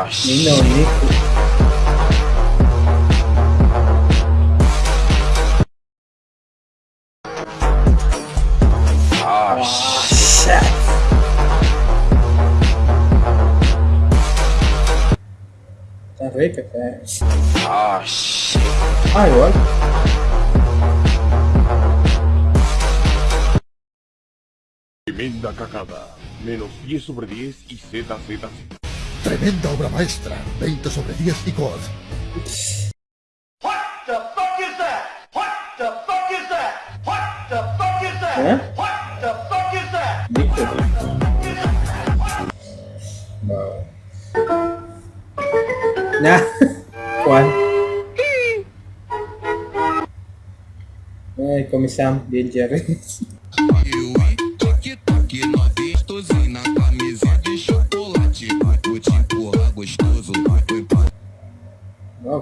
Ah, Ni no, ni. ah, Ah, shit. Está rica, eh. ah, shit. Ah, igual. Tremenda cagada. Menos 10 sobre 10 y ZZZ. Tremenda obra maestra. 20 sobre 10 y God. ¿Eh? No. Nah. ¿Cuál? Ai, come Sam, Bill Jerry.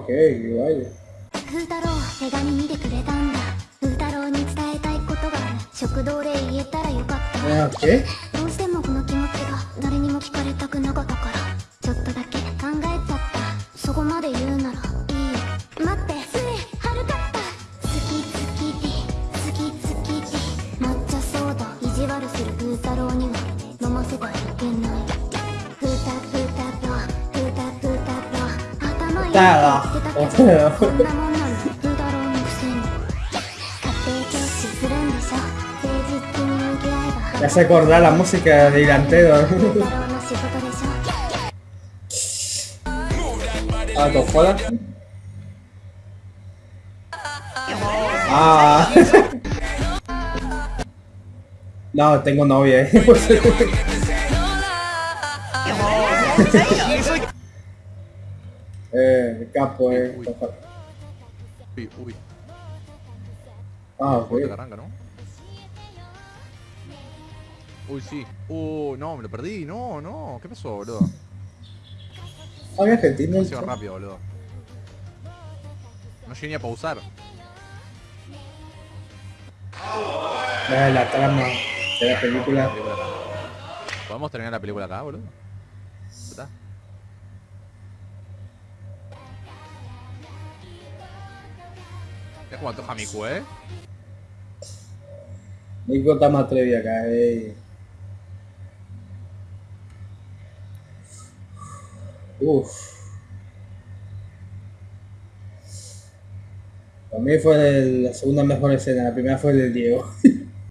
Ok, vaya. 風太郎手紙見てくれたんだ。風太郎に伝えたいことがある。食堂で言えたらよかった。Ah, ok. どうしてもこの気持ちが誰にも聞かれたくなかったから。ちょっとだけ考えちゃった。そこまで言うなら 郎頭いいって言ってたけどこんなもんなんだ風太郎のくせに家庭教師するんでしょ誠実に向き合えば Me hace acordar la música de Irantero. 風太郎の仕事でしょ Ah, ¿con joda? Ah. No, tengo novia. capo, eh. Uy, uy, Ah, ok. ¿no? Uy, sí. Uh, no, me lo perdí. No, no. ¿Qué pasó, boludo? Demasiado rápido, boludo. No llegué ni a pausar. Ah, la trama de la película. ¿Podemos terminar la película acá, boludo? ¿Está? Es como antoja Miku, ¿eh? Más atrevido acá, eh. Uf. Para mí fue la segunda mejor escena, la primera fue el del Diego.